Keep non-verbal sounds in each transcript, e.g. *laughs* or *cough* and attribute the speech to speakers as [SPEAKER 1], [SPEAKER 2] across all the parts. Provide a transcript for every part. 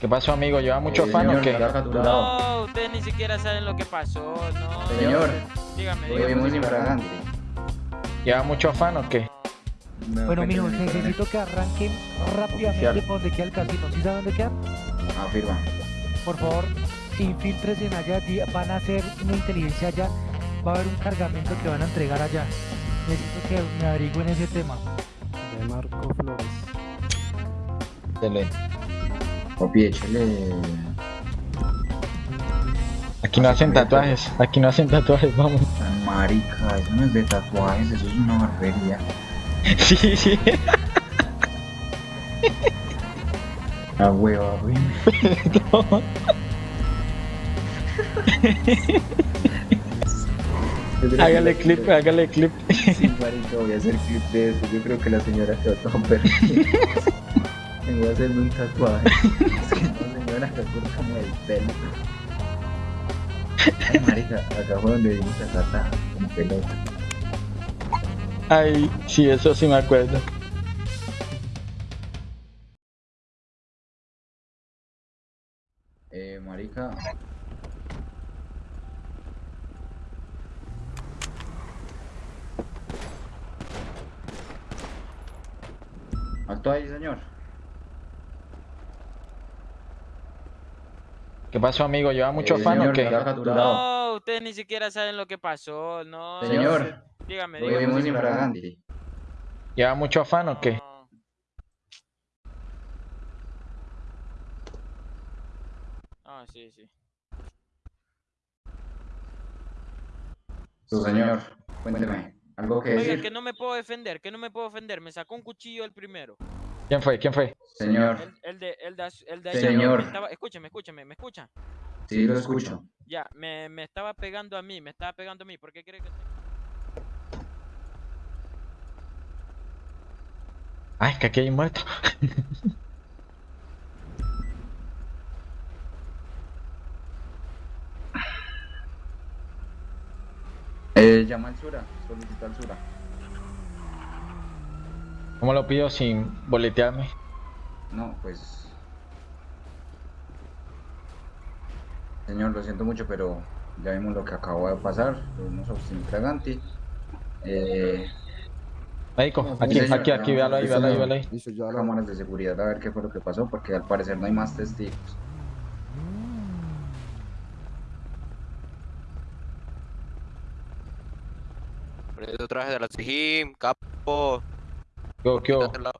[SPEAKER 1] ¿Qué pasó, amigo? ¿Lleva mucho
[SPEAKER 2] Eh,
[SPEAKER 1] afán o qué?
[SPEAKER 3] No, ustedes ni siquiera saben lo que pasó, no.
[SPEAKER 2] Señor,
[SPEAKER 3] dígame, dígame.
[SPEAKER 2] muy infragante.
[SPEAKER 1] ¿Lleva mucho afán o qué?
[SPEAKER 4] Bueno,
[SPEAKER 2] mijo,
[SPEAKER 4] necesito que arranquen rápidamente
[SPEAKER 2] Oficial.
[SPEAKER 4] por donde queda el casino. ¿Sí saben dónde queda?
[SPEAKER 2] Afirma.
[SPEAKER 4] Por favor, infiltrense allá. Van a hacer una inteligencia allá. Va a haber un cargamento que van a entregar allá. Necesito que me averigüen ese tema.
[SPEAKER 5] De Marco Flores.
[SPEAKER 1] Excelente.
[SPEAKER 2] Papi, échale.
[SPEAKER 1] Aquí no hacen tatuajes, aquí no hacen tatuajes, vamos.
[SPEAKER 2] Tan marica, eso no es de tatuajes, eso es una barbería. *laughs*
[SPEAKER 1] Sí, sí.
[SPEAKER 2] Ah, hueva, güey. *laughs*
[SPEAKER 1] hágale clip, hágale clip.
[SPEAKER 2] Sí, marica, voy a hacer clip de eso. Yo creo que la señora quedó toda perdida. Tengo que hacerme un tatuaje. *laughs* Es que no, señora, se corta como el pelo. Ay, marica, acá fue donde vimos a Tata como pelota.
[SPEAKER 1] Ay, sí, eso sí me acuerdo.
[SPEAKER 2] Eh, marica. Alto ahí, señor.
[SPEAKER 1] ¿Qué pasó, amigo? ¿Lleva mucho
[SPEAKER 2] Eh,
[SPEAKER 1] afán o
[SPEAKER 2] señor,
[SPEAKER 1] qué?
[SPEAKER 2] está capturado.
[SPEAKER 3] No, ustedes ni siquiera saben lo que pasó, no.
[SPEAKER 2] Señor,
[SPEAKER 3] dígame,
[SPEAKER 2] Hoy
[SPEAKER 3] dígame.
[SPEAKER 2] muy infragante.
[SPEAKER 1] ¿Lleva mucho afán o qué?
[SPEAKER 3] No. Ah, sí, sí.
[SPEAKER 2] Su señor, cuénteme. ¿Algo que
[SPEAKER 3] Oiga,
[SPEAKER 2] decir?
[SPEAKER 3] que no me puedo defender, que no me puedo defender. Me sacó un cuchillo el primero.
[SPEAKER 1] ¿Quién fue? ¿Quién fue?
[SPEAKER 2] Señor,
[SPEAKER 3] El, el de, el de, el de
[SPEAKER 2] Señor.
[SPEAKER 3] estaba- escúcheme, escúcheme, ¿me escucha?
[SPEAKER 2] sí lo escucho.
[SPEAKER 3] Ya, me, me estaba pegando a mí, me estaba pegando a mí. ¿Por qué cree que.?
[SPEAKER 1] Ay, es que aquí hay un muerto. *laughs*
[SPEAKER 2] Eh, llama al Sura, solicita al Sura.
[SPEAKER 1] ¿Cómo lo pido sin boletearme?
[SPEAKER 2] No, pues. Señor, lo siento mucho, pero ya vimos lo que acabó de pasar. Tuvimos obstinio infragante. Eh,
[SPEAKER 1] Médico, aquí,
[SPEAKER 2] señor,
[SPEAKER 1] aquí, aquí, véalo ahí, véalo ahí, véalo ahí.
[SPEAKER 5] Listo, ya la...
[SPEAKER 2] cámaras de seguridad a ver qué fue lo que pasó, porque al parecer no hay más testigos.
[SPEAKER 6] Traje de la Sijim, capo.
[SPEAKER 1] ¿Qué hubo, qué hubo?
[SPEAKER 6] Quítate la...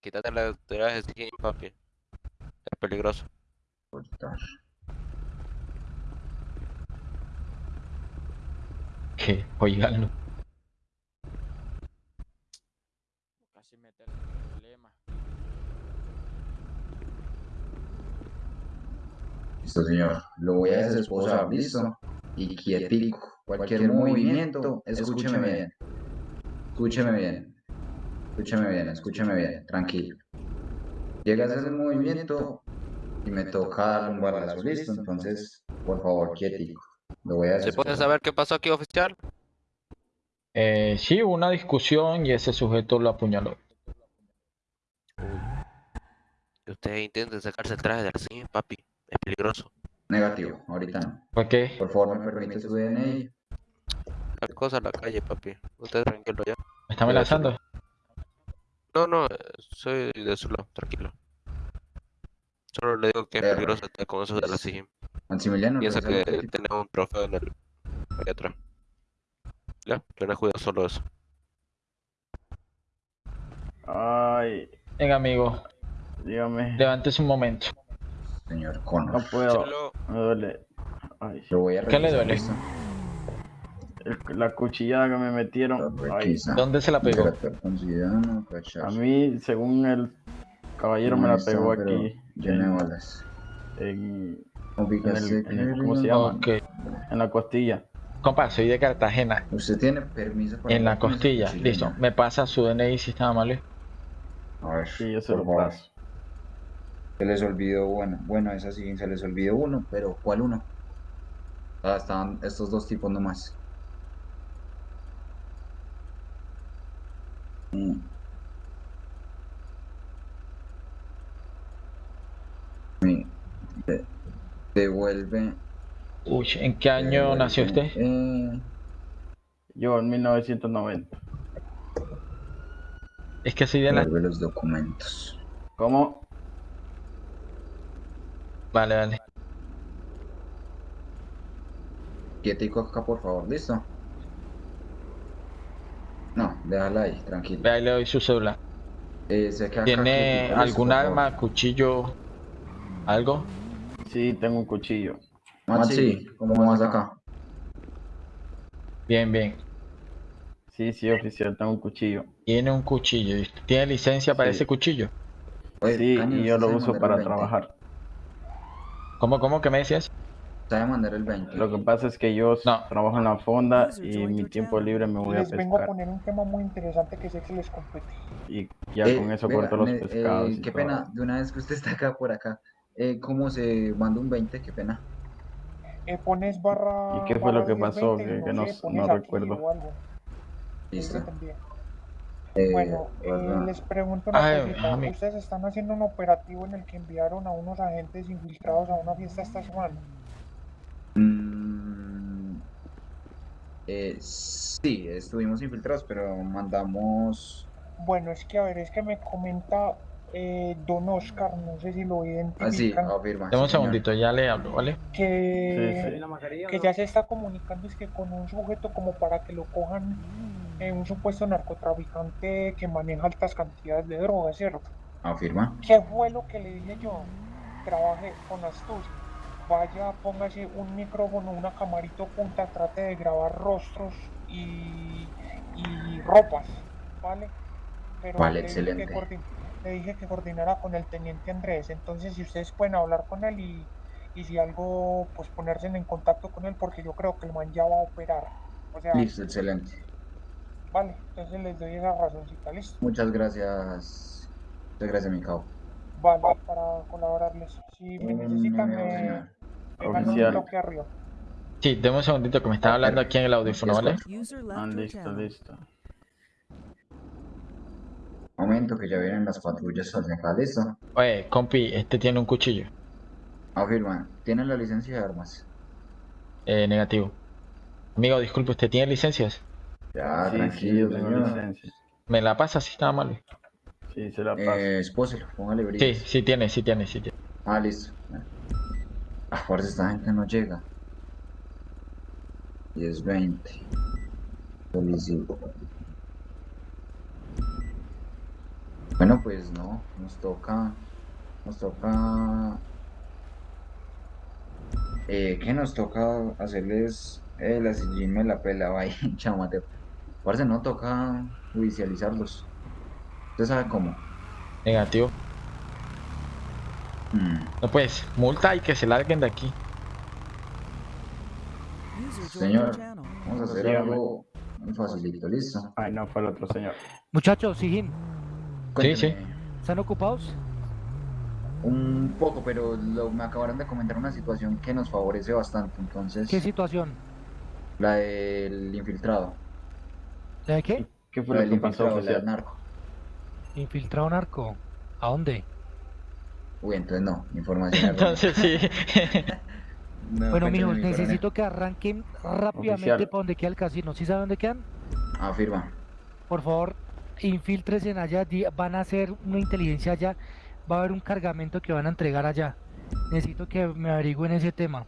[SPEAKER 6] Quítate la traje de Sijim, papi. Es peligroso.
[SPEAKER 1] ¿Qué? Oiganlo.
[SPEAKER 3] Casi meterse en problema.
[SPEAKER 2] Listo, señor. Lo voy a desesposar, listo. Y quietico. Cualquier movimiento, escúcheme bien. Escúcheme bien. Escúcheme bien, escúcheme bien. Tranquilo. Llega a hacer el movimiento y me toca darle un balazo, listo. Entonces, por favor, quietico. Lo voy a
[SPEAKER 6] ¿Se puede saber qué pasó aquí, oficial?
[SPEAKER 1] Eh, sí, hubo una discusión y ese sujeto lo apuñaló.
[SPEAKER 6] Usted intente sacarse el traje de Sijim, papi. Es peligroso.
[SPEAKER 2] Negativo, ahorita no.
[SPEAKER 1] ¿Por qué?
[SPEAKER 2] Por favor, me permite su DNI.
[SPEAKER 6] Cualquier cosa en la calle, papi. Usted tranquilo ya.
[SPEAKER 1] ¿Me está amenazando?
[SPEAKER 6] No, no, eh, soy de su lado, tranquilo. Solo le digo que es peligroso estar con eso de la Sijim.
[SPEAKER 2] Maximiliano,
[SPEAKER 6] Piensa que tiene un trofeo en el... ahí atrás. Ya, le cuidado solo eso.
[SPEAKER 5] Ay,
[SPEAKER 1] Venga, amigo,
[SPEAKER 5] dígame.
[SPEAKER 1] levántese un momento.
[SPEAKER 2] Señor
[SPEAKER 5] No
[SPEAKER 2] Connor.
[SPEAKER 5] puedo.
[SPEAKER 6] Solo...
[SPEAKER 5] Me duele. Ay,
[SPEAKER 2] Lo voy a
[SPEAKER 1] ¿Qué le duele?
[SPEAKER 2] ¿listo?
[SPEAKER 5] El- la cuchillada que me metieron. Ay,
[SPEAKER 2] Requisa.
[SPEAKER 1] ¿Dónde se la pegó?
[SPEAKER 5] A mí, según el caballero, me la
[SPEAKER 2] está,
[SPEAKER 5] pegó aquí.
[SPEAKER 2] Llena de
[SPEAKER 5] En,
[SPEAKER 2] balas.
[SPEAKER 5] en,
[SPEAKER 2] Ubícase
[SPEAKER 5] en el-
[SPEAKER 2] que-
[SPEAKER 5] ¿cómo se llama? En la costilla.
[SPEAKER 1] Compa, soy de Cartagena.
[SPEAKER 2] Usted tiene permiso para
[SPEAKER 1] En la costilla.
[SPEAKER 2] cuchillo,
[SPEAKER 1] Listo.
[SPEAKER 2] ¿no?
[SPEAKER 1] Me pasa su DNI si está mal.
[SPEAKER 2] A ver,
[SPEAKER 5] Sí, yo se
[SPEAKER 2] por
[SPEAKER 5] lo
[SPEAKER 2] favor.
[SPEAKER 5] paso.
[SPEAKER 2] Se les olvidó, bueno, bueno, esa sí, se les olvidó uno, pero ¿cuál uno? Ah, estaban estos dos tipos nomás. Mm. De- devuelve.
[SPEAKER 1] Uy, ¿en qué año nació usted?
[SPEAKER 2] eh,
[SPEAKER 5] Yo en 1990.
[SPEAKER 1] Es que soy de la...
[SPEAKER 2] devuelve los documentos.
[SPEAKER 5] ¿Cómo?
[SPEAKER 1] Vale, vale.
[SPEAKER 2] Quietico acá, por favor, ¿listo? No, déjala ahí, tranquilo.
[SPEAKER 1] Vea, ahí le doy su celular.
[SPEAKER 2] Eh, se queda
[SPEAKER 1] ¿Tiene algún arma, cuchillo, algo?
[SPEAKER 5] Sí, tengo un cuchillo.
[SPEAKER 2] Maxi, ¿cómo vas acá?
[SPEAKER 1] Bien, bien.
[SPEAKER 5] Sí, sí, oficial, tengo un cuchillo.
[SPEAKER 1] Tiene un cuchillo. ¿y usted ¿Tiene licencia para
[SPEAKER 5] Sí.
[SPEAKER 1] ese cuchillo?
[SPEAKER 2] Oye,
[SPEAKER 5] Sí, y yo
[SPEAKER 2] ¿usted
[SPEAKER 5] lo uso para
[SPEAKER 2] el 20?
[SPEAKER 5] trabajar.
[SPEAKER 1] ¿Cómo, cómo que me decías?
[SPEAKER 2] Sabe mandar el 20.
[SPEAKER 5] Lo que pasa es que yo
[SPEAKER 1] No.
[SPEAKER 5] trabajo en la fonda y mi tiempo libre me voy a
[SPEAKER 7] Les vengo a
[SPEAKER 5] pescar.
[SPEAKER 7] poner un tema muy interesante que sé que les compete.
[SPEAKER 5] Y ya
[SPEAKER 2] Eh,
[SPEAKER 5] con eso
[SPEAKER 2] venga,
[SPEAKER 5] corto los
[SPEAKER 2] me-
[SPEAKER 5] pescados.
[SPEAKER 2] eh, qué
[SPEAKER 5] todo.
[SPEAKER 2] pena, de una vez que usted está acá por acá. Eh, ¿Cómo se manda un 20? Qué pena.
[SPEAKER 7] Eh, pones barra.
[SPEAKER 5] ¿Y qué fue lo que
[SPEAKER 7] 10,
[SPEAKER 5] pasó?
[SPEAKER 7] 20,
[SPEAKER 5] Que- que no-
[SPEAKER 7] sé,
[SPEAKER 5] no recuerdo.
[SPEAKER 2] Listo. Eh,
[SPEAKER 7] Bueno, eh,
[SPEAKER 2] perdón.
[SPEAKER 7] les pregunto una
[SPEAKER 1] Ay,
[SPEAKER 7] cosita.
[SPEAKER 1] amigo.
[SPEAKER 7] Ustedes están haciendo un operativo en el que enviaron a unos agentes infiltrados a una fiesta esta semana.
[SPEAKER 2] Mm, eh, sí, estuvimos infiltrados, pero mandamos.
[SPEAKER 7] Bueno, es que a ver, es que me comenta eh, Don Oscar, no sé si lo
[SPEAKER 2] Ah, sí,
[SPEAKER 7] identifican,
[SPEAKER 2] afirma.
[SPEAKER 1] Dame un
[SPEAKER 2] sí,
[SPEAKER 1] segundito, ya le hablo, ¿vale?
[SPEAKER 7] que,
[SPEAKER 5] Sí, sí.
[SPEAKER 7] que ya se está comunicando es que con un sujeto como para que lo cojan eh, un supuesto narcotraficante que maneja altas cantidades de drogas, ¿cierto?
[SPEAKER 2] Afirma.
[SPEAKER 7] ¿Qué fue lo que le dije yo? Trabaje con astucia. Vaya, póngase un micrófono, una camarita oculta, trate de grabar rostros y, y ropas, ¿vale? Pero
[SPEAKER 2] Vale,
[SPEAKER 7] le dije que
[SPEAKER 2] excelente.
[SPEAKER 7] le dije que coordinara con el teniente Andrés. Entonces, si ustedes pueden hablar con él y, y si algo, pues ponerse en contacto con él, porque yo creo que el man ya va a operar. O sea,
[SPEAKER 2] Listo, excelente.
[SPEAKER 7] vale, entonces les doy esa razoncita, listo.
[SPEAKER 2] Muchas gracias. Muchas gracias, mi cabo.
[SPEAKER 7] Vale, para colaborarles. Si me necesitan, me,
[SPEAKER 5] Oficial.
[SPEAKER 1] Sí, deme un segundito que me están hablando aquí en el audífono, ¿vale?
[SPEAKER 5] Ah, listo, listo.
[SPEAKER 2] Momento que ya vienen las patrullas hacia acá, listo.
[SPEAKER 1] Oye, compi, este tiene un cuchillo.
[SPEAKER 2] Afirma. ¿Tienen la licencia de armas?
[SPEAKER 1] Eh, negativo. Amigo, disculpe, ¿usted tiene licencias?
[SPEAKER 2] Ya,
[SPEAKER 5] sí, sí,
[SPEAKER 2] tranquilo,
[SPEAKER 5] yo tengo
[SPEAKER 2] señor.
[SPEAKER 5] licencia.
[SPEAKER 1] ¿Me la pasa si está mal?
[SPEAKER 5] Sí, se la paso.
[SPEAKER 2] Eh, póngale
[SPEAKER 1] Sí,
[SPEAKER 2] brillos.
[SPEAKER 1] sí tiene, sí tiene, sí tiene.
[SPEAKER 2] Ah, listo. Fuerza, esta gente no llega. 10, 20. Solicito. Bueno, pues no, nos toca. Nos toca. Eh, ¿qué nos toca hacerles? Eh, la sillín me la pela, *laughs* ahí, chao Mateo. Parce, no toca judicializarlos. ¿Usted sabe cómo?
[SPEAKER 1] Negativo. No pues, multa y que se larguen de aquí.
[SPEAKER 2] Señor, vamos a hacer algo muy facilito, ¿listo?
[SPEAKER 5] Ay, no, fue el otro señor.
[SPEAKER 4] Muchachos, Sijín,
[SPEAKER 1] Sí, sí.
[SPEAKER 4] ¿están ocupados?
[SPEAKER 2] Un poco, pero lo- me acabaron de comentar una situación que nos favorece bastante, entonces,
[SPEAKER 4] ¿Qué situación?
[SPEAKER 2] la del infiltrado,
[SPEAKER 4] ¿De qué?
[SPEAKER 5] ¿Qué
[SPEAKER 2] la
[SPEAKER 5] fue lo
[SPEAKER 2] del
[SPEAKER 5] que pasó,
[SPEAKER 2] infiltrado, la del narco.
[SPEAKER 4] Infiltrado narco. ¿A dónde?
[SPEAKER 2] Uy, entonces no, información.
[SPEAKER 1] Entonces sí. *laughs*
[SPEAKER 2] No,
[SPEAKER 4] Bueno, mijos, necesito que arranquen rápidamente
[SPEAKER 5] Oficial.
[SPEAKER 4] para donde queda el casino. ¿Sí saben dónde quedan?
[SPEAKER 2] Afirma.
[SPEAKER 4] Por favor, infiltresen en allá. Van a hacer una inteligencia allá. Va a haber un cargamento que van a entregar allá. Necesito que me averigüen ese tema.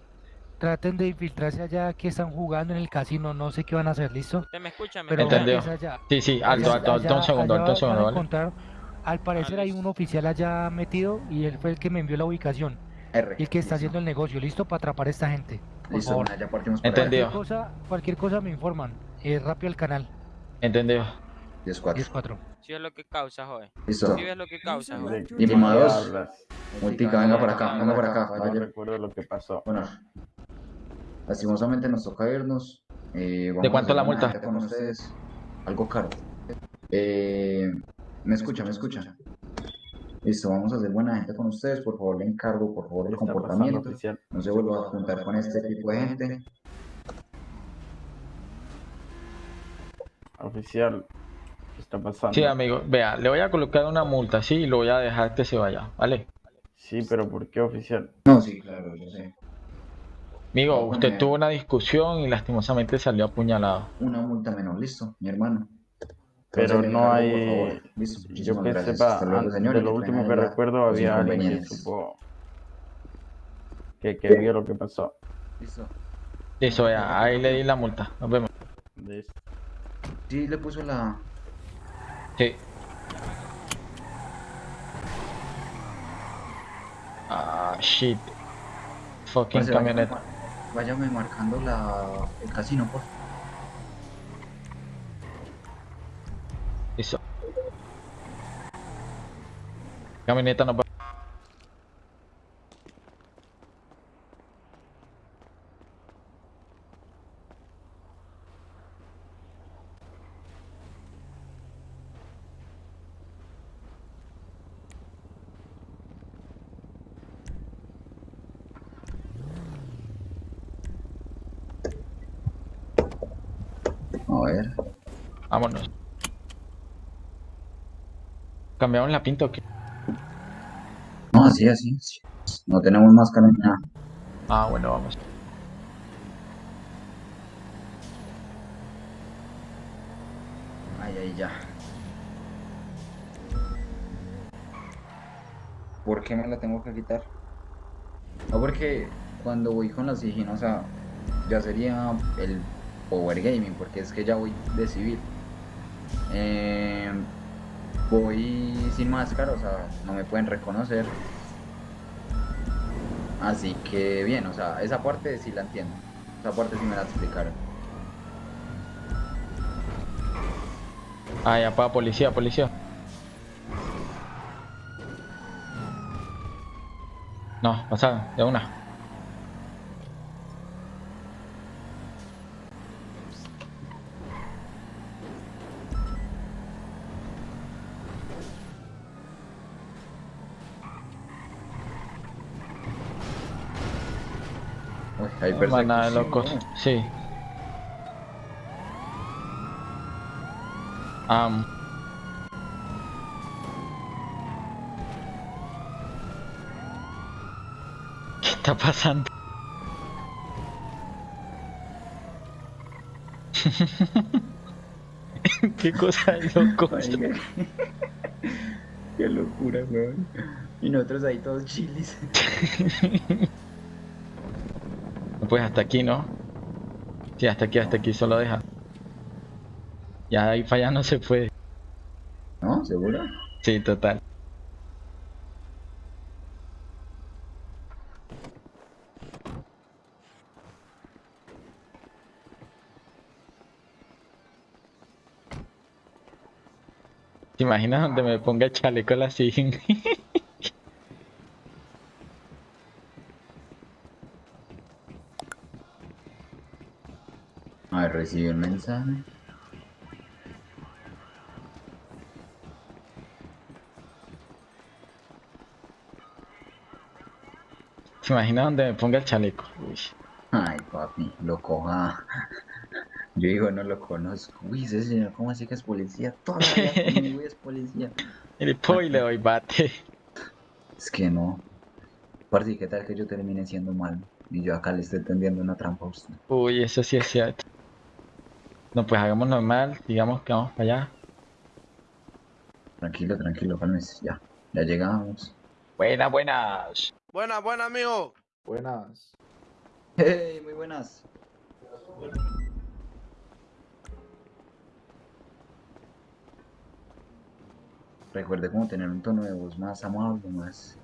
[SPEAKER 4] Traten de infiltrarse allá que están jugando en el casino. No sé qué van a hacer, ¿listo?
[SPEAKER 3] ¿Usted me escucha? ¿Me
[SPEAKER 4] Pero es allá.
[SPEAKER 1] Sí, sí, alto,
[SPEAKER 4] Allá-
[SPEAKER 1] alto, alto,
[SPEAKER 4] allá-
[SPEAKER 1] un segundo, alto, un segundo, ¿vale?
[SPEAKER 4] Al parecer hay un oficial allá metido y él fue el que me envió la ubicación.
[SPEAKER 2] R.
[SPEAKER 4] Y el que está
[SPEAKER 2] listo.
[SPEAKER 4] haciendo el negocio, listo para atrapar a esta gente. Por
[SPEAKER 2] Listo,
[SPEAKER 4] favor.
[SPEAKER 2] bueno, ya partimos para
[SPEAKER 1] Entendido.
[SPEAKER 4] Cualquier cosa, cualquier cosa me informan. Eh, rápido al canal.
[SPEAKER 1] Entendido.
[SPEAKER 2] 10, 4.
[SPEAKER 4] 10-4.
[SPEAKER 3] Si es lo que causa, joder.
[SPEAKER 2] Listo.
[SPEAKER 3] Si ves lo que causa,
[SPEAKER 5] ¿De
[SPEAKER 3] joder.
[SPEAKER 5] qué
[SPEAKER 2] Estimados.
[SPEAKER 5] hablas?
[SPEAKER 2] Multica, venga para acá, venga para acá,
[SPEAKER 5] No recuerdo lo que pasó.
[SPEAKER 2] Bueno, lastimosamente nos toca irnos. Eh,
[SPEAKER 1] ¿De cuánto la multa?
[SPEAKER 2] gente Con ustedes. Algo caro. Eh, me escucha, me escucha. Listo, vamos a hacer buena gente con ustedes. Por favor, le encargo, por favor,
[SPEAKER 5] ¿Qué
[SPEAKER 2] el comportamiento. No se vuelva a juntar con este tipo de gente.
[SPEAKER 5] Oficial, ¿qué está pasando?
[SPEAKER 1] Sí, amigo, vea, le voy a colocar una multa, sí, y lo voy a dejar que se vaya, ¿vale?
[SPEAKER 5] Sí, pero ¿por qué oficial?
[SPEAKER 2] No, sí, claro, yo sé.
[SPEAKER 1] Amigo,
[SPEAKER 2] No,
[SPEAKER 1] usted tuvo una discusión y lastimosamente salió apuñalado.
[SPEAKER 2] Una multa menor, listo, mi hermano.
[SPEAKER 5] Pero no hay. Yo que
[SPEAKER 2] gracias.
[SPEAKER 5] sepa,
[SPEAKER 2] Hasta luego,
[SPEAKER 5] an-
[SPEAKER 2] señor,
[SPEAKER 5] de lo último que recuerdo había alguien que supo. Que, que vio lo que pasó.
[SPEAKER 2] Listo.
[SPEAKER 1] Listo, ya, ahí le di la multa. Nos vemos.
[SPEAKER 5] Listo.
[SPEAKER 2] Sí, le puso la...
[SPEAKER 1] Sí. Ah, shit. Fucking camioneta.
[SPEAKER 2] Váyame marcando la... el casino, por favor.
[SPEAKER 1] Listo. Camioneta nos va.
[SPEAKER 2] A ver.
[SPEAKER 1] Vámonos. ¿Cambiamos la pinta o qué?
[SPEAKER 2] Así, así. No tenemos máscara ni nada.
[SPEAKER 1] Ah, bueno, vamos.
[SPEAKER 2] Ay, ay, ya. ¿Por qué me la tengo que quitar? No, porque cuando voy con la siginosa ya sería el power gaming, porque es que ya voy de civil. Eh, voy sin máscara, o sea, no me pueden reconocer. Así que bien, o sea, esa parte sí la entiendo. Esa parte sí me la explicaron.
[SPEAKER 1] Ah, ya, pa, policía, policía. No, pasa, de una.
[SPEAKER 2] Uy, hay persecución,
[SPEAKER 1] locos. Sí. Am. ¿Qué está pasando? *laughs* ¿Qué cosa de locos? *laughs*
[SPEAKER 2] Qué locura, weón. Y nosotros ahí todos chilis. *laughs*
[SPEAKER 1] Pues hasta aquí, ¿no? Sí, hasta aquí, hasta aquí solo deja. Ya ahí para allá no se puede.
[SPEAKER 2] ¿No? ¿Seguro?
[SPEAKER 1] Sí, total. ¿Te imaginas donde me ponga el chaleco la siguen? *laughs*
[SPEAKER 2] recibí el mensaje.
[SPEAKER 1] ¿Te imaginas donde me ponga el chaleco? Uy.
[SPEAKER 2] Ay, papi, lo coja. *laughs* Yo digo, no lo conozco. Uy, ese señor, ¿cómo así que es policía? Toda la vida conmigo y es policía. *laughs*
[SPEAKER 1] Pongo y le doy bate.
[SPEAKER 2] Es que no. Parce, ¿qué tal que yo termine siendo malo? Y yo acá le estoy tendiendo una trampa a usted.
[SPEAKER 1] Uy, eso sí es cierto. No, pues hagamos normal, digamos que vamos para allá.
[SPEAKER 2] Tranquilo, tranquilo, cálmese. Ya, ya llegamos.
[SPEAKER 1] Buenas, buenas.
[SPEAKER 8] Buena, buena, amigo.
[SPEAKER 9] Buenas.
[SPEAKER 2] ¡Hey! Muy buenas. Recuerde cómo tener un tono de voz más amable, más...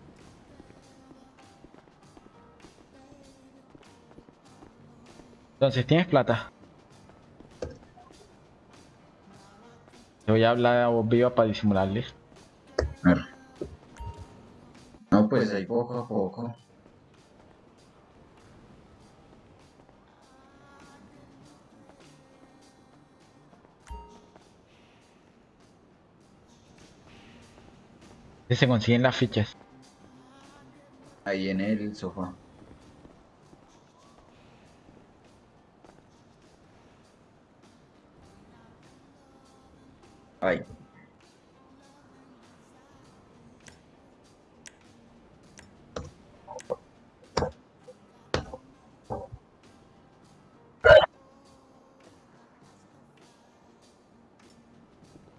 [SPEAKER 1] Entonces, ¿tienes plata? Voy a hablar a voz viva para disimularle.
[SPEAKER 2] A ver. No, pues ahí poco a poco.
[SPEAKER 1] Se consiguen las fichas.
[SPEAKER 2] Ahí en el sofá. Ahí.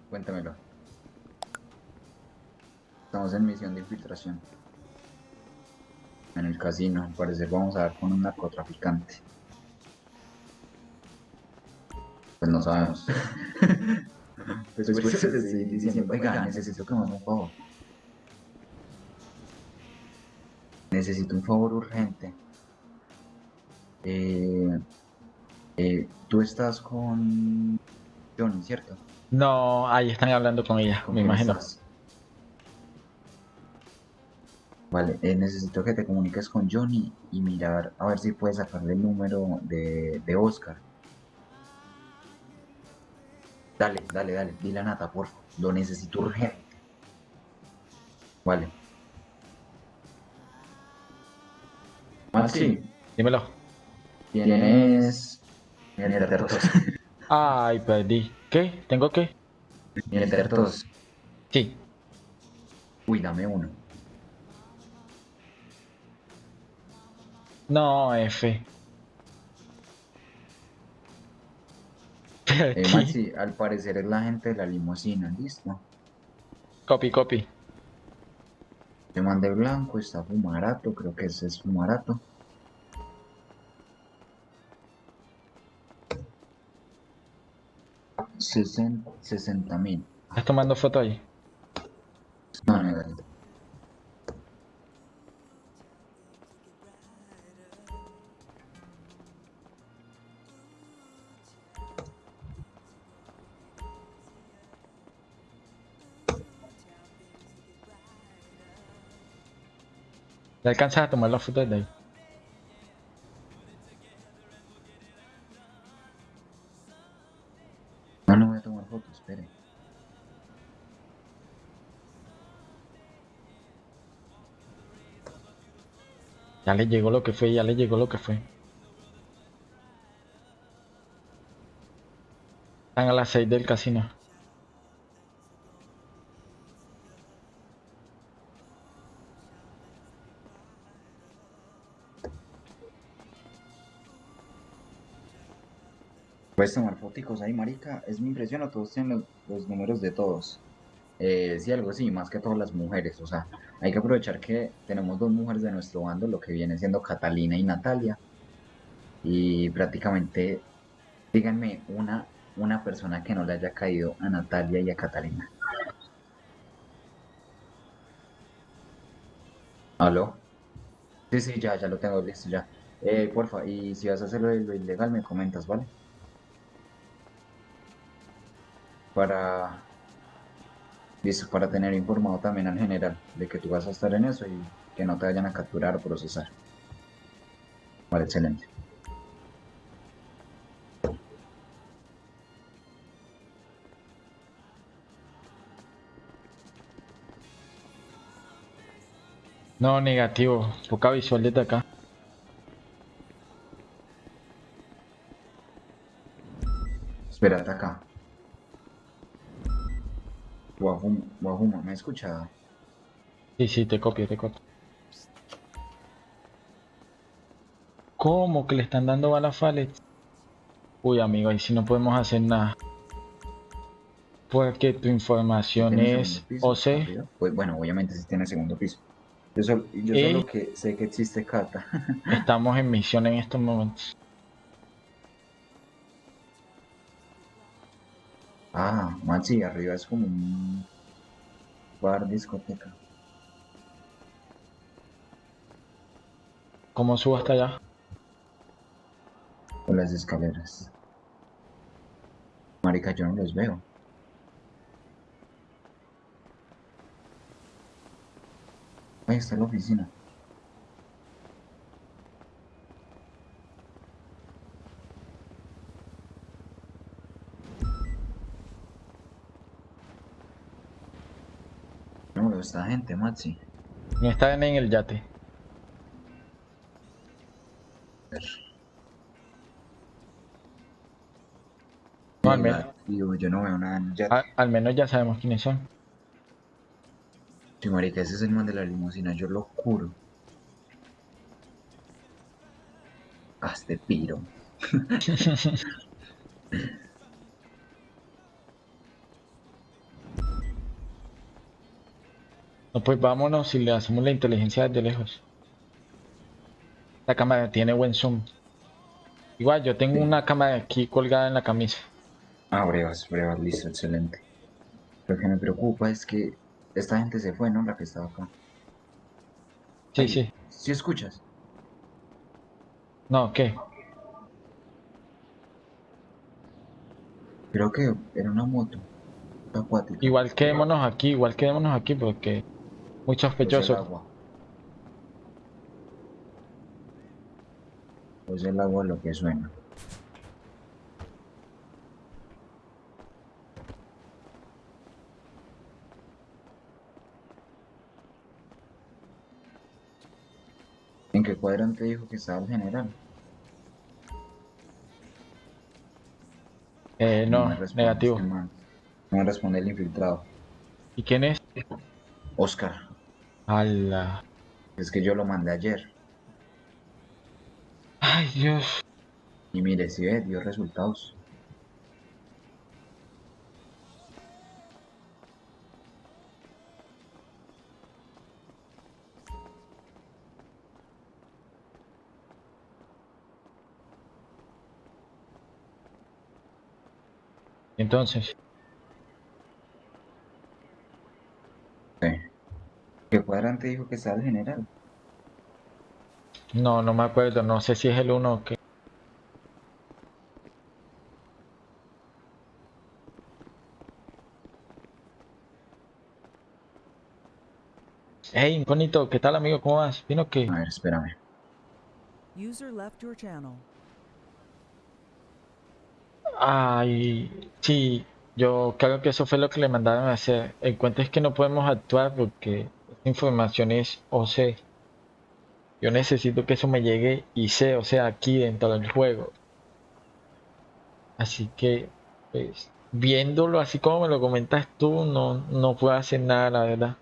[SPEAKER 2] Cuéntamelo. Estamos en misión de infiltración. En el casino, al parecer vamos a dar con un narcotraficante. Pues no sabemos. *laughs* pues por *laughs* eso te estoy diciendo, oiga, necesito que me haga un favor. Necesito un favor urgente. Eh, eh, tú estás con Johnny, ¿cierto?
[SPEAKER 1] No, ahí están hablando con ella,
[SPEAKER 2] ¿Con
[SPEAKER 1] me imagino.
[SPEAKER 2] estás? Vale, eh, necesito que te comuniques con Johnny y mirar a ver si puedes sacarle el número de, de Oscar. Dale, dale, dale, dile a Nata, por favor. Lo necesito urgente. Vale. Maxi,
[SPEAKER 1] Dímelo.
[SPEAKER 2] tienes... Mierdertos. *laughs*
[SPEAKER 1] Ay, perdí. ¿Qué? ¿Tengo qué?
[SPEAKER 2] Mierdertos.
[SPEAKER 1] Sí.
[SPEAKER 2] Uy, dame uno.
[SPEAKER 1] No, F. *laughs*
[SPEAKER 2] Eh. Maxi, al parecer es la gente de la limusina, ¿listo?
[SPEAKER 1] Copy, copy.
[SPEAKER 2] Te mandé blanco, está fumarato, creo que ese es fumarato. Sesenta mil.
[SPEAKER 1] ¿Estás tomando foto ahí?
[SPEAKER 2] No, no,
[SPEAKER 1] ¿Le alcanzas a tomar la foto de ahí?
[SPEAKER 2] No, no voy a tomar fotos, espere.
[SPEAKER 1] Ya le llegó lo que fue, ya le llegó lo que fue. Están a las 6 del casino.
[SPEAKER 2] Puedes tomar foticos ahí, marica. Es mi impresión, o todos tienen los, números de todos. Eh, sí, algo así, más que todas las mujeres. O sea, hay que aprovechar que tenemos dos mujeres de nuestro bando, lo que viene siendo Catalina y Natalia. Y prácticamente, díganme una, una persona que no le haya caído a Natalia y a Catalina. ¿Aló? Sí, sí, ya, ya lo tengo listo, ya. Eh, porfa, y si vas a hacerlo lo ilegal, me comentas, ¿vale? Para listo, para tener informado también al general de que tú vas a estar en eso y que no te vayan a capturar o procesar. Vale, excelente.
[SPEAKER 1] No, negativo. Poca visual desde acá.
[SPEAKER 2] Espérate acá. Guajuma, Guajuma, ¿me escucha?
[SPEAKER 1] Sí, sí, te copio, te copio. ¿Cómo que le están dando balas Falex? Uy, amigo, ahí sí no podemos hacer nada. Porque tu información
[SPEAKER 2] ¿Tiene
[SPEAKER 1] es
[SPEAKER 2] piso,
[SPEAKER 1] OC.
[SPEAKER 2] Pues bueno, obviamente sí tiene segundo piso. Yo, sol- yo solo que sé que existe Cata. *laughs*
[SPEAKER 1] Estamos en misión en estos momentos.
[SPEAKER 2] Ah, Maxi, arriba es como un bar discoteca.
[SPEAKER 1] ¿Cómo subo hasta allá?
[SPEAKER 2] Por las escaleras. Marica, yo no los veo. Ahí está la oficina. Esta gente, Maxi.
[SPEAKER 1] Y están en el yate. No, al, men-
[SPEAKER 2] Digo, yo no veo nada en el yate.
[SPEAKER 1] al menos ya sabemos quiénes son.
[SPEAKER 2] Sí, marica, ese es el man de la limusina, yo lo juro. Este piro. *laughs* *laughs*
[SPEAKER 1] No, pues vámonos y le hacemos la inteligencia desde lejos. La cámara tiene buen zoom. Igual, yo tengo
[SPEAKER 2] Sí.
[SPEAKER 1] una cámara aquí colgada en la camisa.
[SPEAKER 2] Ah, brevas, brevas, listo, excelente. Lo que me preocupa es que esta gente se fue, ¿no? La que estaba acá.
[SPEAKER 1] Sí,
[SPEAKER 2] Ay,
[SPEAKER 1] sí.
[SPEAKER 2] ¿Sí escuchas?
[SPEAKER 1] No, ¿qué?
[SPEAKER 2] Creo que era una moto. Acuática.
[SPEAKER 1] Igual quedémonos aquí, igual quedémonos aquí porque muy
[SPEAKER 2] Pues el
[SPEAKER 1] sospechoso.
[SPEAKER 2] agua. Pues el agua lo que suena. ¿En qué cuadrante dijo que estaba el general?
[SPEAKER 1] Eh, no,
[SPEAKER 2] responde
[SPEAKER 1] negativo.
[SPEAKER 2] este. No me responde el infiltrado.
[SPEAKER 1] ¿Y quién es?
[SPEAKER 2] Oscar,
[SPEAKER 1] Ala.
[SPEAKER 2] es que yo lo mandé ayer.
[SPEAKER 1] Ay, Dios.
[SPEAKER 2] Y mire, si ve, dio resultados.
[SPEAKER 1] Entonces,
[SPEAKER 2] Sí. ¿Qué cuadrante dijo que estaba el general?
[SPEAKER 1] no, no me acuerdo. No sé si es el uno o qué. Hey, incógnito, ¿qué tal, amigo? ¿Cómo vas? ¿Vino qué?
[SPEAKER 2] A ver, espérame.
[SPEAKER 8] User left your channel.
[SPEAKER 1] Ay, sí, yo creo que eso fue lo que le mandaron a hacer. El cuento es que no podemos actuar porque información es OC. Yo necesito que eso me llegue y sé, o sea, aquí dentro del juego. Así que, pues, viéndolo así como me lo comentas tú, no, no puedo hacer nada, la verdad.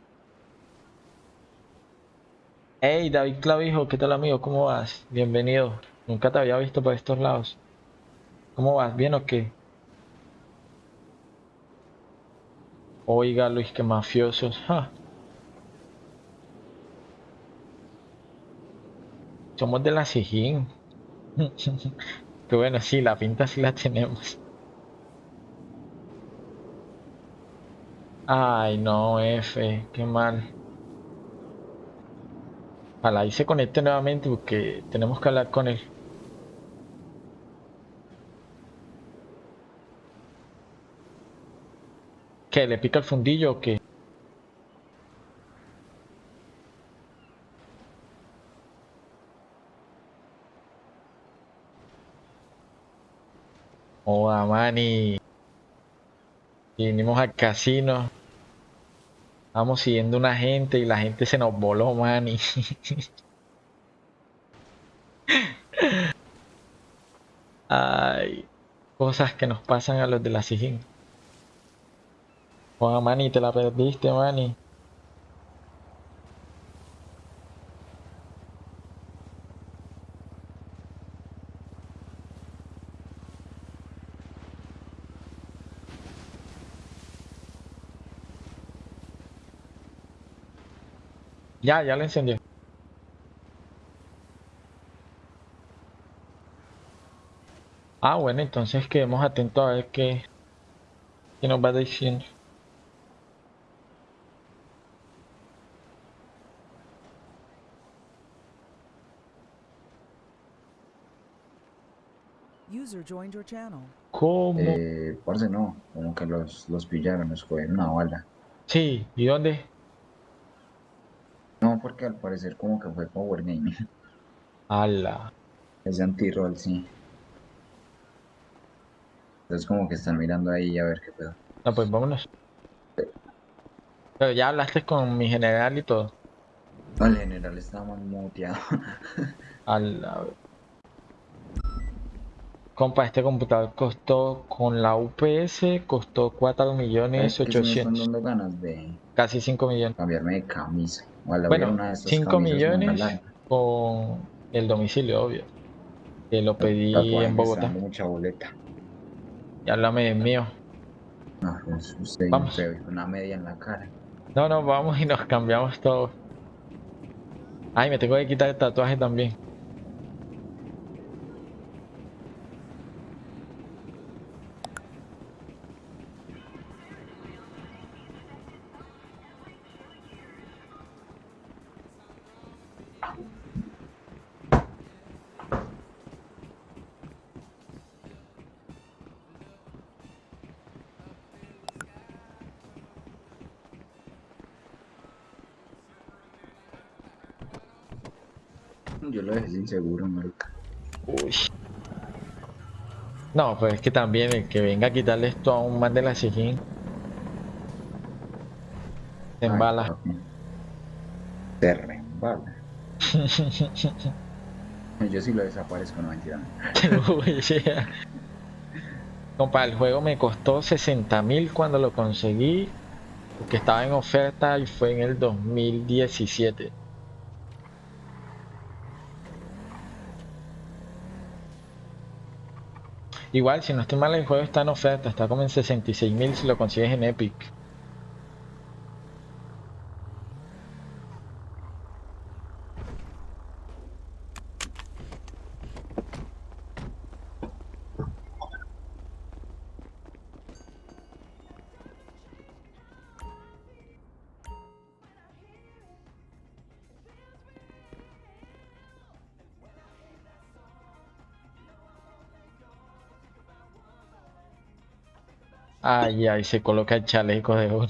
[SPEAKER 1] Hey, David Clavijo, ¿qué tal, amigo? ¿Cómo vas? Bienvenido. Nunca te había visto por estos lados. ¿Cómo vas? ¿Bien o qué? Oiga, Luis, que mafiosos. Somos de la Sijín. *laughs* Que bueno, sí, la pinta sí la tenemos. Ay, no, F, qué mal. Ojalá y se conecte nuevamente porque tenemos que hablar con él. ¿Qué? ¿Le pica el fundillo o qué? Oa, mani. Vinimos al casino. Vamos siguiendo una gente y la gente se nos voló, mani. *laughs* Ay, cosas que nos pasan a los de la Sijín. Oa, mani, te la perdiste, mani. Ya, ya lo encendió. Ah, bueno, entonces quedemos atentos a ver qué, qué nos va diciendo.
[SPEAKER 8] User joined your channel.
[SPEAKER 1] ¿Cómo?
[SPEAKER 2] Eh, parce, no, como que los, los pillaron, nos cogieron una bala.
[SPEAKER 1] Sí, ¿y dónde?
[SPEAKER 2] Porque al parecer como que fue Power Gaming. *laughs*
[SPEAKER 1] Ala.
[SPEAKER 2] Ese anti-roll, sí. Entonces como que están mirando ahí a ver qué pedo.
[SPEAKER 1] No, pues vámonos. Pero ya hablaste con mi general y todo.
[SPEAKER 2] No, el general estaba muteado. *laughs*
[SPEAKER 1] Ala. Compa, este computador costó con la UPS, costó 4 millones
[SPEAKER 2] ¿Sabes qué? Sí me están
[SPEAKER 1] 800,
[SPEAKER 2] dando ganas de
[SPEAKER 1] casi 5 millones.
[SPEAKER 2] cambiarme de camisa.
[SPEAKER 1] Bueno,
[SPEAKER 2] una de estas
[SPEAKER 1] 5
[SPEAKER 2] camisas manga
[SPEAKER 1] millones con el domicilio, obvio. Que lo pedí en Bogotá.
[SPEAKER 2] mucha boleta.
[SPEAKER 1] Y háblame del mío.
[SPEAKER 2] No, usted
[SPEAKER 1] Vamos.
[SPEAKER 2] una media en la cara.
[SPEAKER 1] No, no, vamos y nos cambiamos todo. Ay, me tengo que quitar el tatuaje también.
[SPEAKER 2] Yo lo dejé sin seguro, marica.
[SPEAKER 1] Uy. No, pues es que también el que venga a quitarle esto a un man de la Sijín. Se
[SPEAKER 2] Ay,
[SPEAKER 1] embala.
[SPEAKER 2] Se reembala. Yo sí lo desaparezco, no mentira. *laughs*
[SPEAKER 1] Compa, el juego me costó 60 mil cuando lo conseguí. Porque estaba en oferta y fue en el 2017. Igual, si no estoy mal, el juego está en oferta. Está como en 66 mil si lo consigues en Epic. Ay, ay, se coloca el chaleco de una.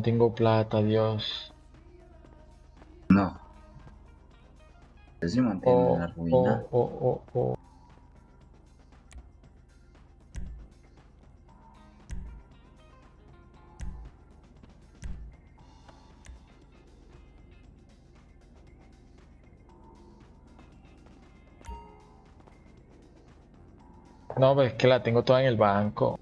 [SPEAKER 1] No tengo plata, Dios.
[SPEAKER 2] No.
[SPEAKER 1] Oh,
[SPEAKER 2] en la ruina.
[SPEAKER 1] oh, oh, oh, oh. No, pues es que la tengo toda en el banco.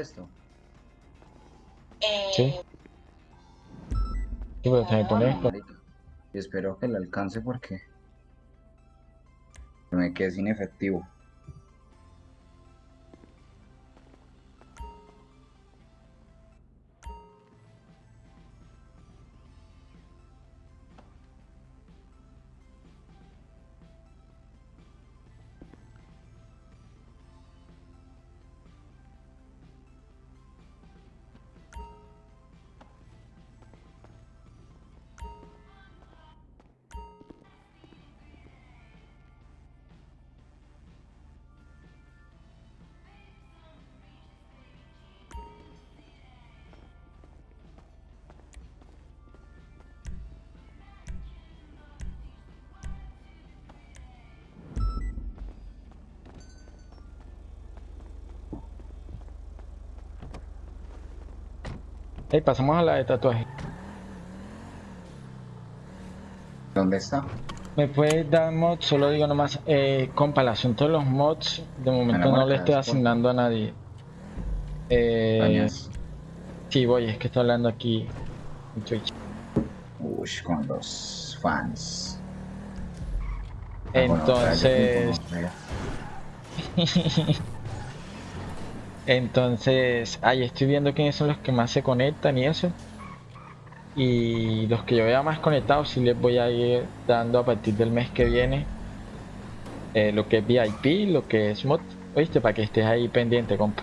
[SPEAKER 2] Le presto.
[SPEAKER 1] ¿Sí? Sí, pues se me pone esto.
[SPEAKER 2] Marica. Y espero que le alcance porque me quedé sin efectivo.
[SPEAKER 1] Ey, pasamos a la de tatuaje.
[SPEAKER 2] ¿Dónde está?
[SPEAKER 1] ¿Me puedes dar mods? Solo digo nomás, eh, compa, el asunto de los mods, de momento no le estoy asignando a nadie. Eh, sí, voy, es que estoy hablando aquí en Twitch.
[SPEAKER 2] Uy, con los fans. Ah, bueno, *laughs*
[SPEAKER 1] Entonces, ahí estoy viendo quiénes son los que más se conectan y eso. Y los que yo vea más conectados, sí les voy a ir dando a partir del mes que viene eh, lo que es VIP, lo que es mod. Oíste, para que estés ahí pendiente, compa.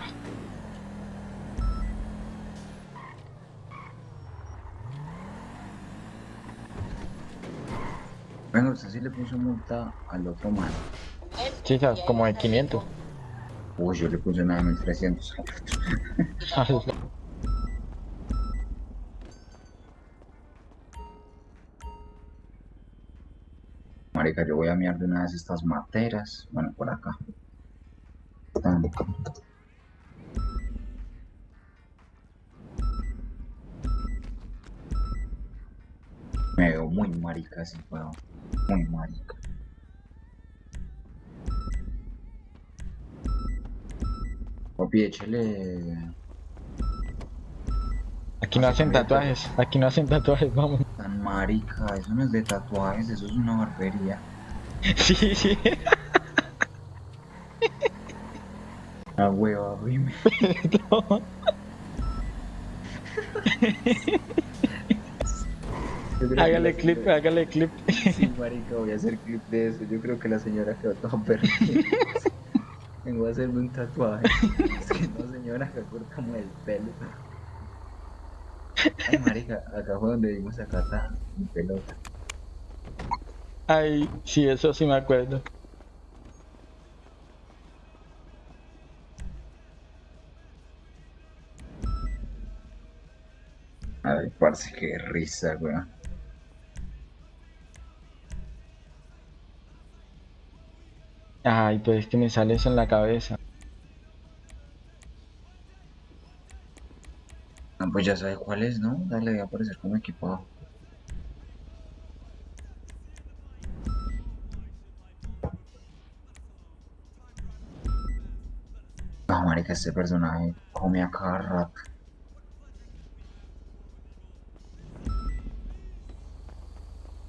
[SPEAKER 2] Bueno, usted sí le puso multa al otro man.
[SPEAKER 1] Sí, como de 500.
[SPEAKER 2] Uy, yo le puse una de 1300. Marica, yo voy a mirar de una vez estas materas. Bueno, por acá. Me veo muy marica así, weón. Muy marica. Papi, échale.
[SPEAKER 1] Aquí no hacen tatuajes, aquí no hacen tatuajes, vamos.
[SPEAKER 2] Tan marica, eso no es de tatuajes, eso es una barbería. *laughs*
[SPEAKER 1] Sí, sí.
[SPEAKER 2] Ah, hueva, *laughs* rime.
[SPEAKER 1] Hágale clip, hágale clip.
[SPEAKER 2] Sí, marica, voy a hacer clip de eso. Yo creo que la señora quedó toda perdida. *laughs* Vengo a hacerme un tatuaje. *laughs* Es que no, señora, que cortamos el pelo. Ay, marica, acá fue donde vimos a Cata en pelota.
[SPEAKER 1] Ay, sí, eso sí me acuerdo.
[SPEAKER 2] Ay, parce, qué risa, weón.
[SPEAKER 1] Ay, pues es que me sale eso en la cabeza.
[SPEAKER 2] Ah, pues ya sabe cuál es, ¿no? Dale, voy a aparecer como equipado. No, marica, este personaje come a cada rato.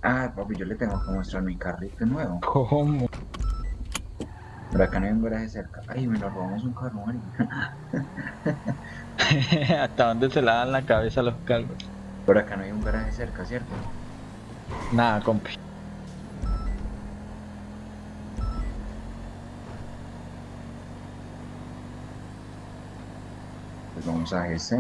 [SPEAKER 2] Ah, papi, yo le tengo que mostrar mi carrito nuevo.
[SPEAKER 1] ¿Cómo?
[SPEAKER 2] Por acá no hay un garaje cerca. Ay, me lo robamos un carro. *laughs*
[SPEAKER 1] ¿Hasta dónde se la dan la cabeza los calvos?
[SPEAKER 2] Por acá no hay un garaje cerca, ¿cierto?
[SPEAKER 1] Nada, compi.
[SPEAKER 2] Pues vamos a GC.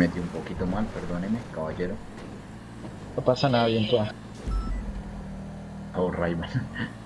[SPEAKER 2] Metí un poquito mal, perdóneme, caballero.
[SPEAKER 1] No pasa nada bien, tú.
[SPEAKER 2] Oh, Rayman. *laughs*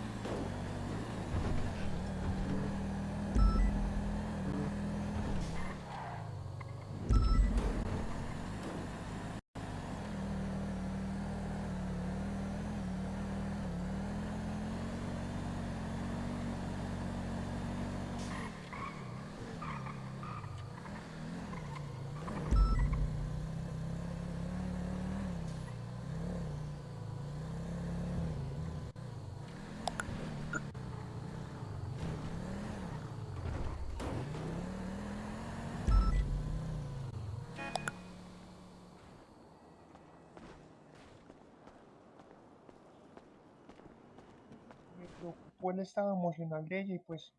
[SPEAKER 7] estado emocional de ella y pues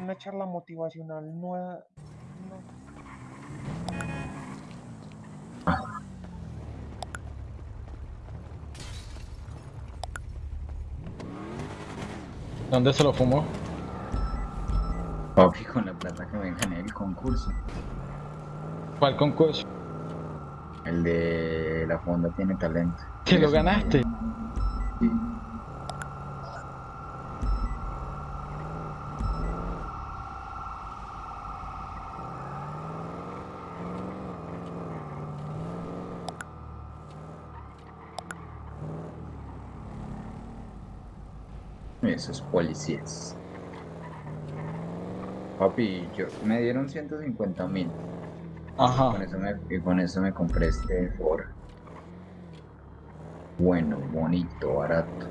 [SPEAKER 7] una charla motivacional nueva. No,
[SPEAKER 1] ¿Dónde se lo fumó?
[SPEAKER 2] Papi, con la plata que me gané el concurso.
[SPEAKER 1] ¿Cuál concurso?
[SPEAKER 2] El de la fonda tiene talento.
[SPEAKER 1] ¿Te lo ganaste?
[SPEAKER 2] Sí. Esos policías. Papi, yo, me dieron 150 mil.
[SPEAKER 1] Ajá.
[SPEAKER 2] Con eso me, y con eso me compré este Ford. Bueno, bonito, barato.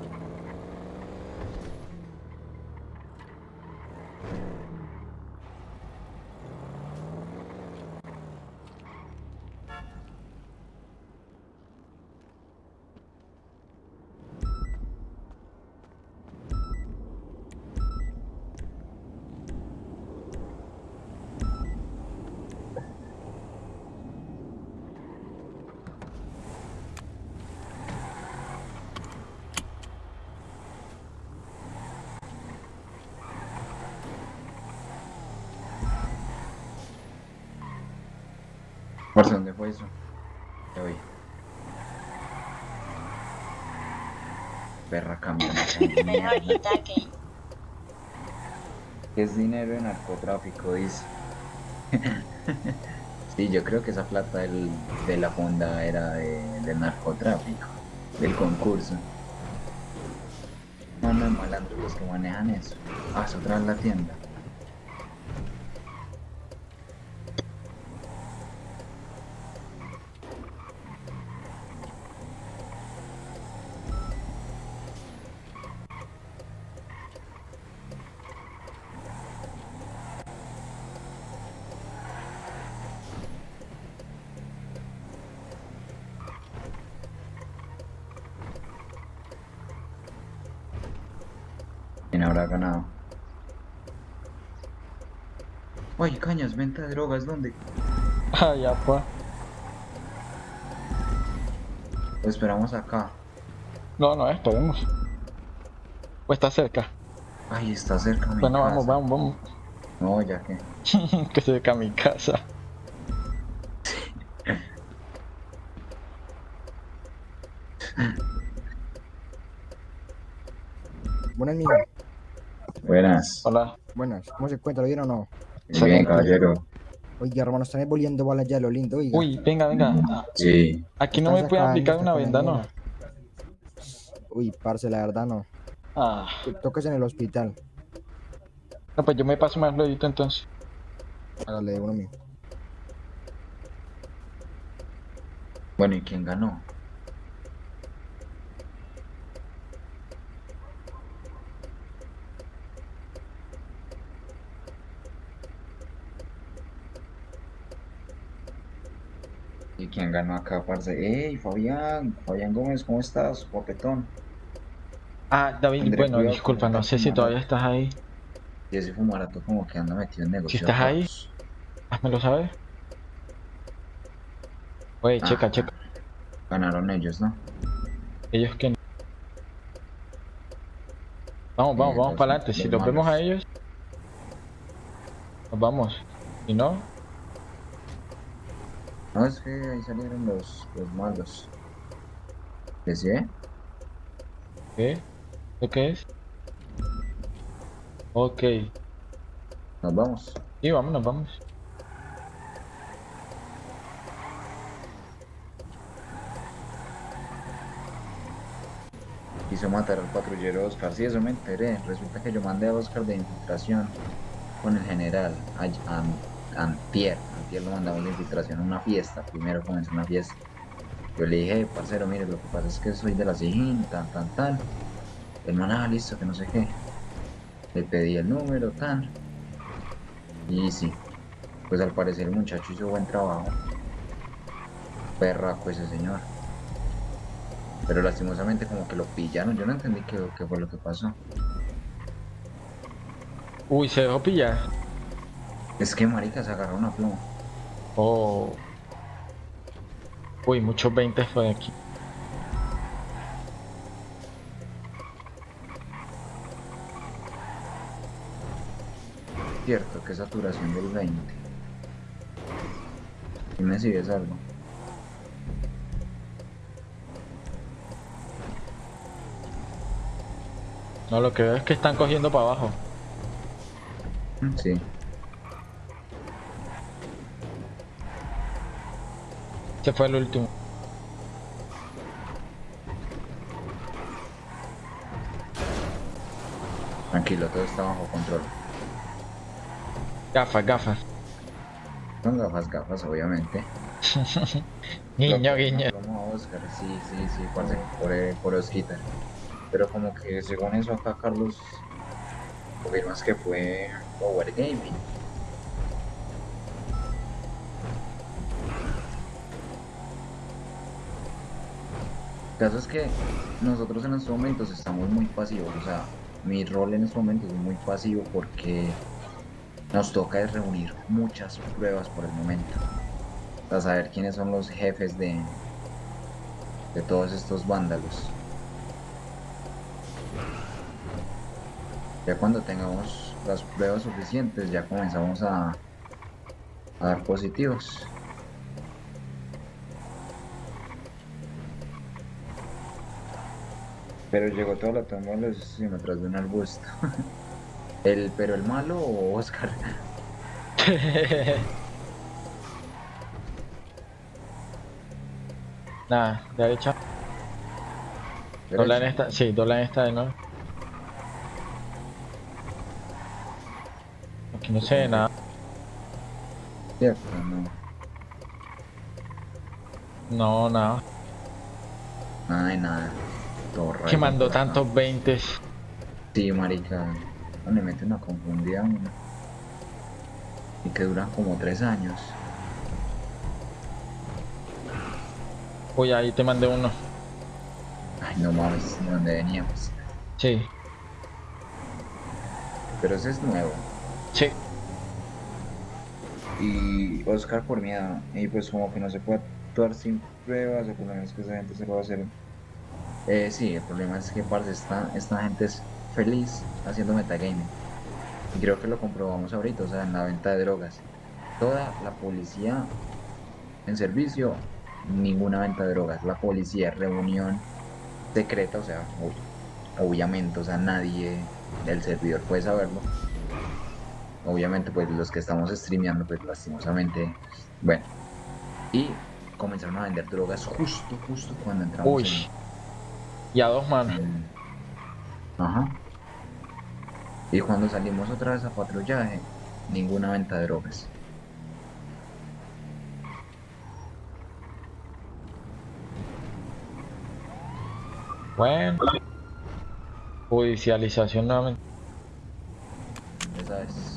[SPEAKER 2] Eso? Perra camioneta. de *laughs* mierda. Es dinero de narcotráfico, dice. *laughs* sí, yo creo que esa plata del- de la fonda era de, del narcotráfico, del concurso. No, no, malandros los que manejan eso. Ah, es otra vez la tienda. ¿Quién habrá ganado? Oye, cañas, venta de drogas, ¿dónde?
[SPEAKER 1] Ah, ya, pues.
[SPEAKER 2] Lo esperamos acá.
[SPEAKER 1] No, no, esperemos. Pues está cerca.
[SPEAKER 2] Ay, está cerca mi
[SPEAKER 1] Bueno, vamos,
[SPEAKER 2] casa.
[SPEAKER 1] vamos, vamos.
[SPEAKER 2] No, ya que. *laughs*
[SPEAKER 1] que cerca a mi casa.
[SPEAKER 9] Buenas, mijo.
[SPEAKER 2] Buenas.
[SPEAKER 1] Hola.
[SPEAKER 9] Buenas. ¿Cómo se encuentra? ¿Bien o no?
[SPEAKER 2] Muy bien, caballero.
[SPEAKER 9] Oiga, hermano, están volviendo balas ya, lo lindo, oiga.
[SPEAKER 1] Uy, venga, venga.
[SPEAKER 2] Sí.
[SPEAKER 1] Aquí no me pueden aplicar una venda, ¿no?
[SPEAKER 9] Uy, parce, la verdad no.
[SPEAKER 1] Ah,
[SPEAKER 9] Tocas en el hospital.
[SPEAKER 1] no, pues yo me paso más luego entonces.
[SPEAKER 9] Hágale uno mío.
[SPEAKER 2] Bueno, ¿y quién ganó? Quién ganó acá, parce? ¡Ey, Fabián! Fabián Gómez, ¿cómo estás? Popetón.
[SPEAKER 1] Ah, David,
[SPEAKER 2] André,
[SPEAKER 1] bueno,
[SPEAKER 2] cuidado
[SPEAKER 1] disculpa, no sé si todavía estás ahí.
[SPEAKER 2] Y ese fumarato como que anda metido en negocios.
[SPEAKER 1] estás ahí. Házmelo saber. Oye, checa,
[SPEAKER 2] Ah.
[SPEAKER 1] checa.
[SPEAKER 2] Ganaron ellos, ¿no?
[SPEAKER 1] Ellos que no. Vamos, vamos,
[SPEAKER 2] Eh,
[SPEAKER 1] vamos para adelante. Si
[SPEAKER 2] los
[SPEAKER 1] vemos a ellos, nos vamos. Si no,
[SPEAKER 2] No, es que ahí salieron los, los malos. ¿Qué sí?
[SPEAKER 1] ¿qué? ¿Lo qué es? Ok.
[SPEAKER 2] Nos vamos.
[SPEAKER 1] Sí, vámonos, vamos.
[SPEAKER 2] Quiso matar al patrullero Oscar. Sí, eso me enteré. Resulta que yo mandé a Oscar de infiltración con el general. ay- an- antier. Antier lo mandamos de infiltración a una fiesta. Primero comenzó una fiesta. Yo le dije, parcero, mire, lo que pasa es que soy de la SIGIN, tan, tan, tan. El man, ah, listo, que no sé qué. Le pedí el número, tan. Y sí. Pues al parecer el muchacho hizo buen trabajo. Perraco ese señor. Pero lastimosamente como que lo pillaron, yo no entendí qué, qué fue lo que pasó.
[SPEAKER 1] Uy, se dejó pillar.
[SPEAKER 2] Es que marica se agarró una pluma.
[SPEAKER 1] Oh. Uy, muchos 20 fue aquí.
[SPEAKER 2] Cierto, que saturación del 20. Y me sigues algo.
[SPEAKER 1] No, lo que veo es que están cogiendo para abajo.
[SPEAKER 2] Mm, Sí.
[SPEAKER 1] Ese fue el último.
[SPEAKER 2] Tranquilo, todo está bajo control.
[SPEAKER 1] Gafas, gafas.
[SPEAKER 2] Son gafas, gafas, obviamente. *laughs*
[SPEAKER 1] Guiño, guiño.
[SPEAKER 2] Como a Oscar, sí, sí, sí, parce, por, eh, por Osquita. Pero como que según eso acá Carlos confirmas que fue Power Gaming. Caso es que nosotros en estos momentos estamos muy pasivos, o sea, mi rol en estos momentos es muy pasivo porque nos toca reunir muchas pruebas por el momento para saber quiénes son los jefes de, de todos estos vándalos. Ya cuando tengamos las pruebas suficientes, ya comenzamos a, a dar positivos. Pero llegó toda la toma de los decímetros de un arbusto. *laughs* el, pero el malo o Oscar. *laughs*
[SPEAKER 1] Nada, derecha. Dobla en esta, sí, dobla en esta de nuevo. Aquí no ve nada.
[SPEAKER 2] Cierto, no.
[SPEAKER 1] No, nada.
[SPEAKER 2] Nada de nada.
[SPEAKER 1] Que mandó
[SPEAKER 2] por
[SPEAKER 1] tantos 20.
[SPEAKER 2] Sí, marica. No le mete una confundida a uno. Y que duran como tres años.
[SPEAKER 1] Uy, ahí te mandé uno.
[SPEAKER 2] Ay, no mames, de dónde veníamos.
[SPEAKER 1] Sí,
[SPEAKER 2] Pero ese es nuevo.
[SPEAKER 1] sí.
[SPEAKER 2] Y Oscar por miedo. Y pues como que no se puede actuar sin pruebas, el problema es que esa gente se lo va a hacer. Eh, sí, el problema es que parce, esta, esta gente es feliz haciendo metagaming. Y creo que lo comprobamos ahorita, o sea, en la venta de drogas. Toda la policía en servicio, ninguna venta de drogas. La policía, reunión secreta, o sea, ob- obviamente, o sea, nadie del servidor puede saberlo obviamente pues los que estamos streameando pues lastimosamente bueno y comenzaron a vender drogas justo justo cuando entramos
[SPEAKER 1] Uy. Y a dos manos.
[SPEAKER 2] en- ajá y cuando salimos otra vez a patrullaje ninguna venta de drogas
[SPEAKER 1] Bueno. Judicialización nuevamente.
[SPEAKER 2] esa es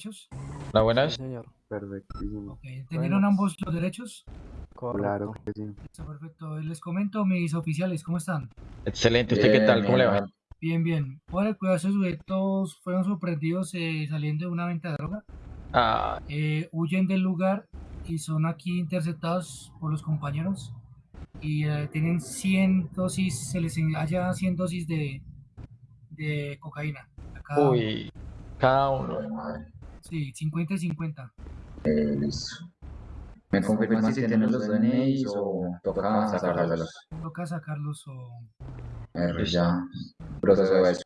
[SPEAKER 4] derechos?
[SPEAKER 1] La buena es.
[SPEAKER 10] señor. Perfectísimo.
[SPEAKER 4] Ok, ¿Entendieron ambos los derechos?
[SPEAKER 10] Claro que sí.
[SPEAKER 4] Listo, perfecto. Les comento, mis oficiales, ¿cómo están?
[SPEAKER 1] Excelente. ¿Usted qué tal? ¿Cómo le va?
[SPEAKER 4] Bien, bien. Por el cuidado de sus sujetos fueron sorprendidos eh, saliendo de una venta de droga.
[SPEAKER 1] Ah,
[SPEAKER 4] Eh, huyen del lugar y son aquí interceptados por los compañeros. Y eh, tienen 100 dosis, se les halla 100 dosis de, de cocaína. a cada uno.
[SPEAKER 1] uy. Cada uno.
[SPEAKER 4] Sí, 50 y 50.
[SPEAKER 2] Eh, listo me confirman si tienen los DNIs o toca sacarlos
[SPEAKER 4] Toca sacarlos o...
[SPEAKER 2] Eh, ya proceso de eso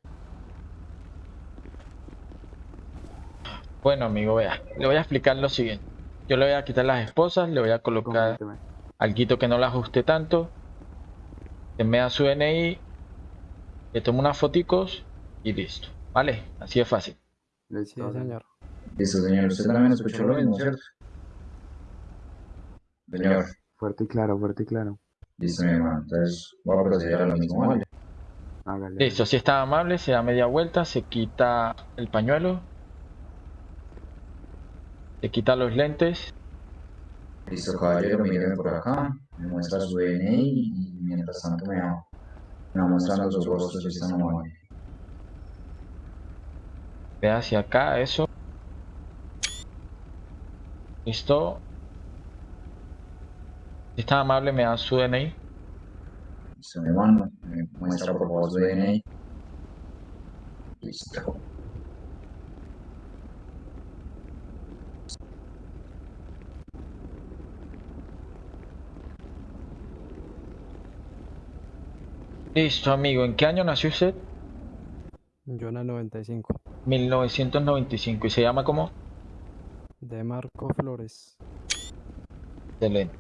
[SPEAKER 1] Bueno, amigo, vea. Le voy a explicar lo siguiente. Yo le voy a quitar las esposas, le voy a colocar algo que no la ajuste tanto. Que me da su DNI. Le tomo unas foticos y listo. ¿Vale? Así de fácil.
[SPEAKER 10] Listo, señor.
[SPEAKER 2] Listo, señor. Usted también escuchó lo mismo, ¿cierto? Señor.
[SPEAKER 10] Fuerte y claro, fuerte y claro.
[SPEAKER 2] Listo, mi hermano. Entonces, voy a proceder a lo mismo, ¿vale?
[SPEAKER 10] Hágale.
[SPEAKER 1] Listo, si está amable, se da media vuelta, se quita el pañuelo. Se quita los lentes.
[SPEAKER 2] Listo, caballero, míreme por acá. Me muestra su DNI y mientras tanto me va, me va mostrando sus rostros si están amables.
[SPEAKER 1] Ve hacia acá, eso. Listo. Si está amable, me da su DNI.
[SPEAKER 2] Listo, mi hermano. Me muestra por favor su DNI. Listo.
[SPEAKER 1] Listo, amigo. ¿En qué año nació usted?
[SPEAKER 10] Yo en el 95.
[SPEAKER 1] 1995. ¿Y se llama cómo?
[SPEAKER 10] De Marco Flores.
[SPEAKER 1] Excelente.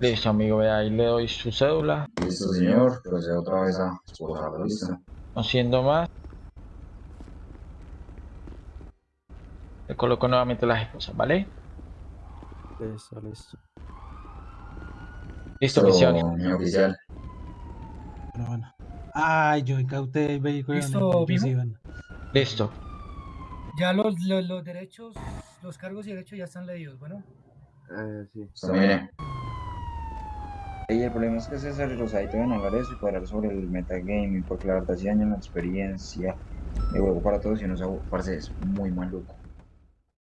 [SPEAKER 1] Listo, amigo. Ve ahí le doy su cédula.
[SPEAKER 2] Listo, señor. Procedo otra vez a esposarlo. Listo.
[SPEAKER 1] No siendo más. Le coloco nuevamente las esposas, ¿vale?
[SPEAKER 10] Listo, listo.
[SPEAKER 1] Listo, misión.
[SPEAKER 2] mi oficial.
[SPEAKER 11] Pero bueno. Ay, yo incauté el vehículo
[SPEAKER 4] ¿Listo.
[SPEAKER 1] Listo.
[SPEAKER 4] Ya los, los, los derechos, los cargos y derechos ya están leídos, bueno.
[SPEAKER 10] Eh, sí.
[SPEAKER 2] Listo, mire. Y el problema es que César y Rosaito deben hablar eso y cuadrar sobre el metagaming, porque la verdad sí dañan la experiencia de juego para todos y uno se parce, es muy maluco.